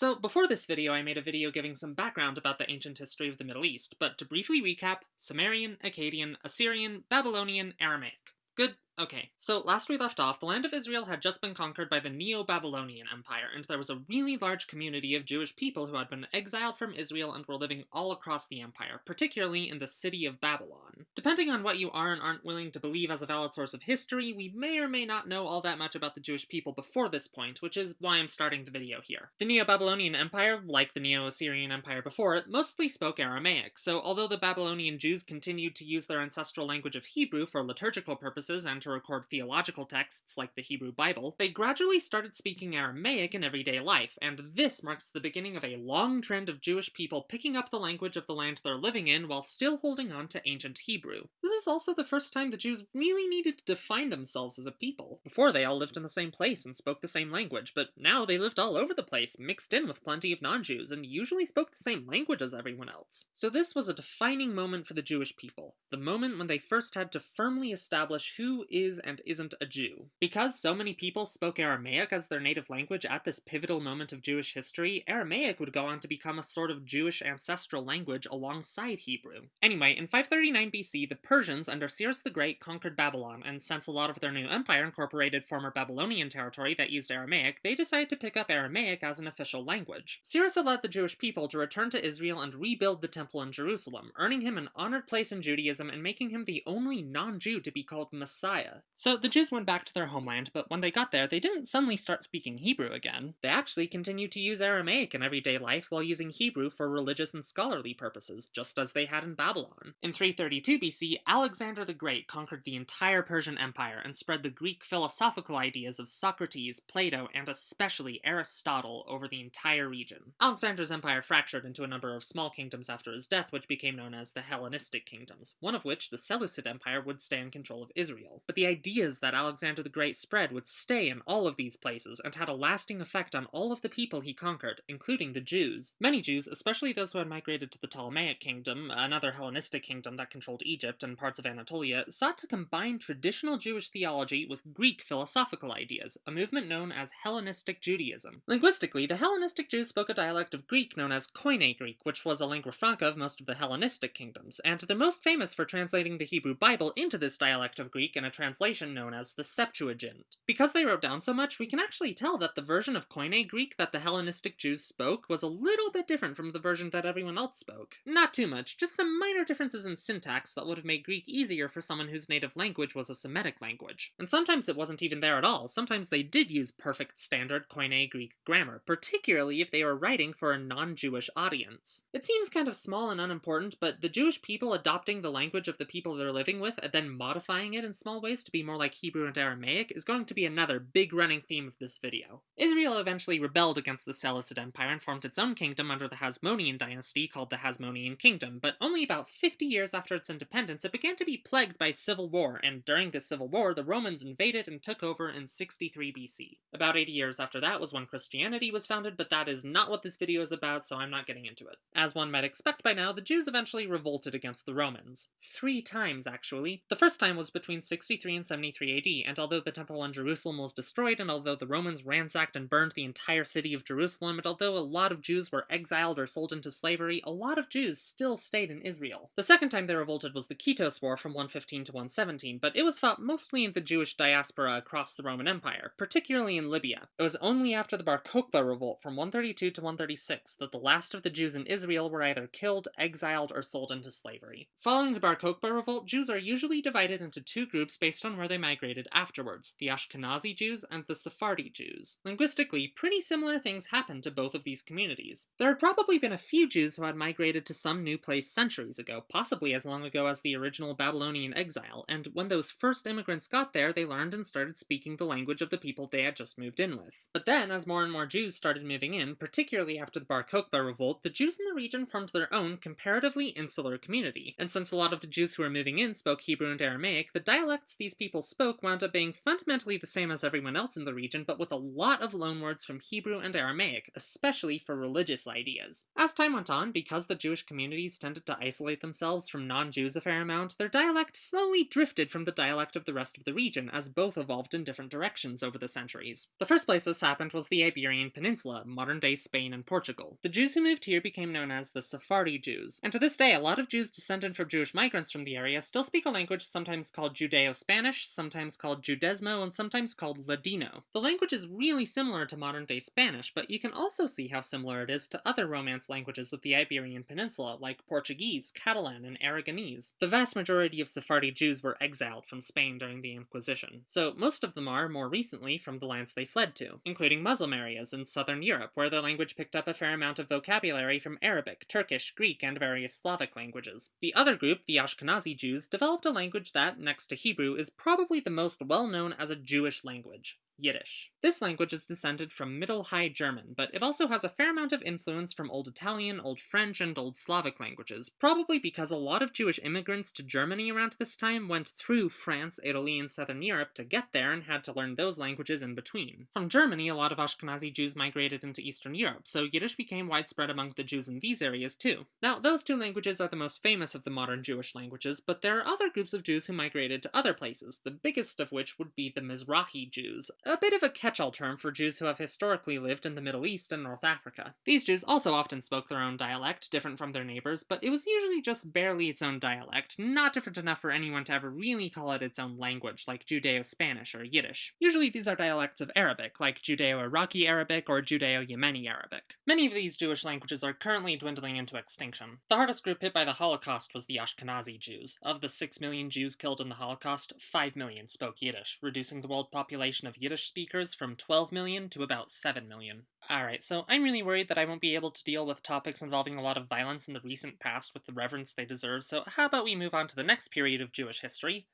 So, before this video, I made a video giving some background about the ancient history of the Middle East, but to briefly recap, Sumerian, Akkadian, Assyrian, Babylonian, Aramaic. Good Okay, so last we left off, the land of Israel had just been conquered by the Neo-Babylonian Empire, and there was a really large community of Jewish people who had been exiled from Israel and were living all across the empire, particularly in the city of Babylon. Depending on what you are and aren't willing to believe as a valid source of history, we may or may not know all that much about the Jewish people before this point, which is why I'm starting the video here. The Neo-Babylonian Empire, like the Neo-Assyrian Empire before it, mostly spoke Aramaic, so although the Babylonian Jews continued to use their ancestral language of Hebrew for liturgical purposes and to record theological texts like the Hebrew Bible, they gradually started speaking Aramaic in everyday life, and this marks the beginning of a long trend of Jewish people picking up the language of the land they're living in while still holding on to ancient Hebrew. This is also the first time the Jews really needed to define themselves as a people. Before, they all lived in the same place and spoke the same language, but now they lived all over the place, mixed in with plenty of non-Jews, and usually spoke the same language as everyone else. So this was a defining moment for the Jewish people, the moment when they first had to firmly establish who is and isn't a Jew. Because so many people spoke Aramaic as their native language at this pivotal moment of Jewish history, Aramaic would go on to become a sort of Jewish ancestral language alongside Hebrew. Anyway, in 539 BC, the Persians under Cyrus the Great conquered Babylon, and since a lot of their new empire incorporated former Babylonian territory that used Aramaic, they decided to pick up Aramaic as an official language. Cyrus led the Jewish people to return to Israel and rebuild the temple in Jerusalem, earning him an honored place in Judaism and making him the only non-Jew to be called Messiah. So the Jews went back to their homeland, but when they got there, they didn't suddenly start speaking Hebrew again. They actually continued to use Aramaic in everyday life while using Hebrew for religious and scholarly purposes, just as they had in Babylon. In 332 BC, Alexander the Great conquered the entire Persian Empire and spread the Greek philosophical ideas of Socrates, Plato, and especially Aristotle over the entire region. Alexander's empire fractured into a number of small kingdoms after his death, which became known as the Hellenistic kingdoms, of which, the Seleucid Empire, would stay in control of Israel. But the ideas that Alexander the Great spread would stay in all of these places and had a lasting effect on all of the people he conquered, including the Jews. Many Jews, especially those who had migrated to the Ptolemaic kingdom, another Hellenistic kingdom that controlled Egypt and parts of Anatolia, sought to combine traditional Jewish theology with Greek philosophical ideas, a movement known as Hellenistic Judaism. Linguistically, the Hellenistic Jews spoke a dialect of Greek known as Koine Greek, which was a lingua franca of most of the Hellenistic kingdoms, and they're most famous for translating the Hebrew Bible into this dialect of Greek in a translation known as the Septuagint. Because they wrote down so much, we can actually tell that the version of Koine Greek that the Hellenistic Jews spoke was a little bit different from the version that everyone else spoke. Not too much, just some minor differences in syntax that would have made Greek easier for someone whose native language was a Semitic language. And sometimes it wasn't even there at all, sometimes they did use perfect standard Koine Greek grammar, particularly if they were writing for a non-Jewish audience. It seems kind of small and unimportant, but the Jewish people adopting the language of the people they're living with and then modifying it in small ways to be more like Hebrew and Aramaic is going to be another big running theme of this video. Israel eventually rebelled against the Seleucid Empire and formed its own kingdom under the Hasmonean dynasty called the Hasmonean Kingdom, but only about 50 years after its independence it began to be plagued by civil war, and during this civil war the Romans invaded and took over in 63 BC. About 80 years after that was when Christianity was founded, but that is not what this video is about, so I'm not getting into it. As one might expect by now, the Jews eventually revolted against the Romans. Three times, actually. The first time was between 63 and 73 AD, and although the temple in Jerusalem was destroyed, and although the Romans ransacked and burned the entire city of Jerusalem, and although a lot of Jews were exiled or sold into slavery, a lot of Jews still stayed in Israel. The second time they revolted was the Kitos War from 115 to 117, but it was fought mostly in the Jewish diaspora across the Roman Empire, particularly in Libya. It was only after the Bar Kokhba revolt from 132 to 136 that the last of the Jews in Israel were either killed, exiled, or sold into slavery. Following the Bar Kokhba revolt, Jews are usually divided into two groups based on where they migrated afterwards, the Ashkenazi Jews and the Sephardi Jews. Linguistically, pretty similar things happened to both of these communities. There had probably been a few Jews who had migrated to some new place centuries ago, possibly as long ago as the original Babylonian exile, and when those first immigrants got there, they learned and started speaking the language of the people they had just moved in with. But then, as more and more Jews started moving in, particularly after the Bar Kokhba revolt, the Jews in the region formed their own comparatively insular community, and since a lot of the Jews who were moving in spoke Hebrew and Aramaic, the dialects these people spoke wound up being fundamentally the same as everyone else in the region, but with a lot of loanwords from Hebrew and Aramaic, especially for religious ideas. As time went on, because the Jewish communities tended to isolate themselves from non-Jews a fair amount, their dialect slowly drifted from the dialect of the rest of the region, as both evolved in different directions over the centuries. The first place this happened was the Iberian Peninsula, modern-day Spain and Portugal. The Jews who moved here became known as the Sephardi Jews, and to this day a lot of Jews descended from Jewish migrants from the area still speak a language sometimes called Judeo-Spanish, sometimes called Judezmo, and sometimes called Ladino. The language is really similar to modern-day Spanish, but you can also see how similar it is to other Romance languages of the Iberian Peninsula, like Portuguese, Catalan, and Aragonese. The vast majority of Sephardi Jews were exiled from Spain during the Inquisition, so most of them are, more recently, from the lands they fled to, including Muslim areas in southern Europe, where their language picked up a fair amount of vocabulary from Arabic, Turkish, Greek, and various Slavic languages. The other group, the Ashkenazi Jews, developed a language that, next to Hebrew, is probably the most well-known as a Jewish language. Yiddish. This language is descended from Middle High German, but it also has a fair amount of influence from Old Italian, Old French, and Old Slavic languages, probably because a lot of Jewish immigrants to Germany around this time went through France, Italy, and Southern Europe to get there and had to learn those languages in between. From Germany, a lot of Ashkenazi Jews migrated into Eastern Europe, so Yiddish became widespread among the Jews in these areas too. Now, those two languages are the most famous of the modern Jewish languages, but there are other groups of Jews who migrated to other places, the biggest of which would be the Mizrahi Jews, a bit of a catch-all term for Jews who have historically lived in the Middle East and North Africa. These Jews also often spoke their own dialect, different from their neighbors, but it was usually just barely its own dialect, not different enough for anyone to ever really call it its own language, like Judeo-Spanish or Yiddish. Usually these are dialects of Arabic, like Judeo-Iraqi Arabic or Judeo-Yemeni Arabic. Many of these Jewish languages are currently dwindling into extinction. The hardest group hit by the Holocaust was the Ashkenazi Jews. Of the 6 million Jews killed in the Holocaust, 5 million spoke Yiddish, reducing the world population of Yiddish speakers from 12 million to about 7 million. Alright, so I'm really worried that I won't be able to deal with topics involving a lot of violence in the recent past with the reverence they deserve, so how about we move on to the next period of Jewish history?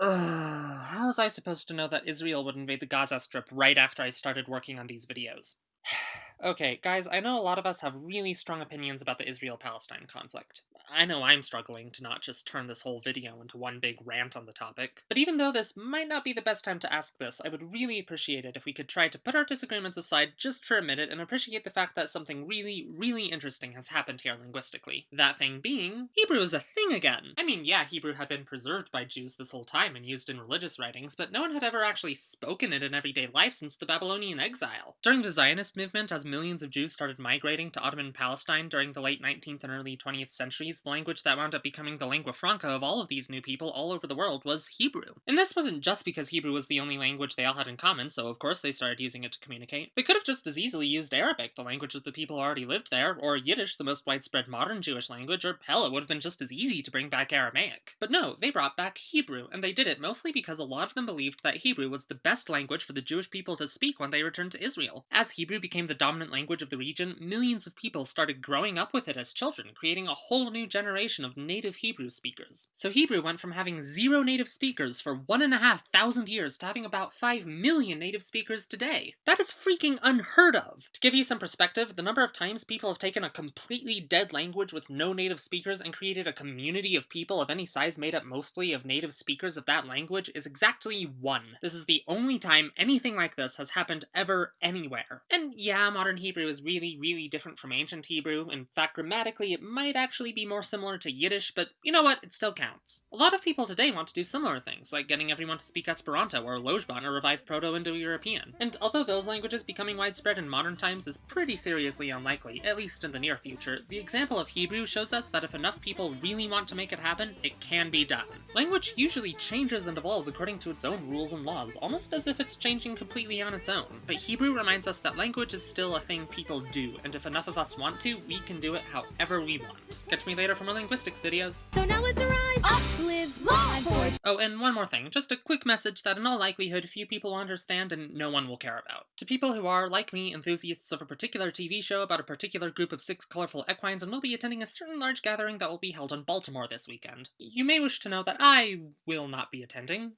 Ugh, how was I supposed to know that Israel would invade the Gaza Strip right after I started working on these videos? Okay, guys, I know a lot of us have really strong opinions about the Israel-Palestine conflict. I know I'm struggling to not just turn this whole video into one big rant on the topic. But even though this might not be the best time to ask this, I would really appreciate it if we could try to put our disagreements aside just for a minute and appreciate the fact that something really, really interesting has happened here linguistically. That thing being, Hebrew is a thing again! I mean, yeah, Hebrew had been preserved by Jews this whole time and used in religious writings, but no one had ever actually spoken it in everyday life since the Babylonian exile. During the Zionist movement, as millions of Jews started migrating to Ottoman Palestine during the late 19th and early 20th centuries, the language that wound up becoming the lingua franca of all of these new people all over the world was Hebrew. And this wasn't just because Hebrew was the only language they all had in common, so of course they started using it to communicate. They could have just as easily used Arabic, the language of the people already lived there, or Yiddish, the most widespread modern Jewish language, or hell, it would have been just as easy to bring back Aramaic. But no, they brought back Hebrew, and they did it mostly because a lot of them believed that Hebrew was the best language for the Jewish people to speak when they returned to Israel. As Hebrew became the dominant language of the region, millions of people started growing up with it as children, creating a whole new generation of native Hebrew speakers. So Hebrew went from having zero native speakers for one and a half thousand years to having about five million native speakers today. That is freaking unheard of! To give you some perspective, the number of times people have taken a completely dead language with no native speakers and created a community of people of any size made up mostly of native speakers of that language is exactly one. This is the only time anything like this has happened ever anywhere. And yeah, modern Hebrew is really, really different from ancient Hebrew. In fact, grammatically, it might actually be more similar to Yiddish, but you know what? It still counts. A lot of people today want to do similar things, like getting everyone to speak Esperanto or Lojban or revive Proto-Indo-European. And although those languages becoming widespread in modern times is pretty seriously unlikely, at least in the near future, the example of Hebrew shows us that if enough people really want to make it happen, it can be done. Language usually changes and evolves according to its own rules and laws, almost as if it's changing completely on its own. But Hebrew reminds us that language is still a thing people do, and if enough of us want to, we can do it however we want. Catch me later for more linguistics videos. So now it's arrived. Up, live, long, forge. Oh, and one more thing, just a quick message that in all likelihood few people will understand and no one will care about. To people who are, like me, enthusiasts of a particular TV show about a particular group of six colorful equines and will be attending a certain large gathering that will be held in Baltimore this weekend, you may wish to know that I will not be attending,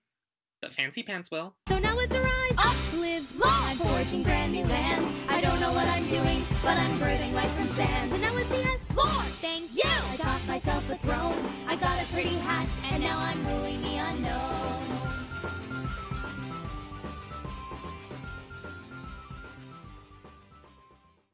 but Fancy Pants will. So now it's arrived. Up, live, long, I'm forging brand new lands. I don't know what I'm doing, but I'm birthing life from sands. And now it's yes, Lord, myself a throne. I got a pretty hat, and now I'm ruling the unknown.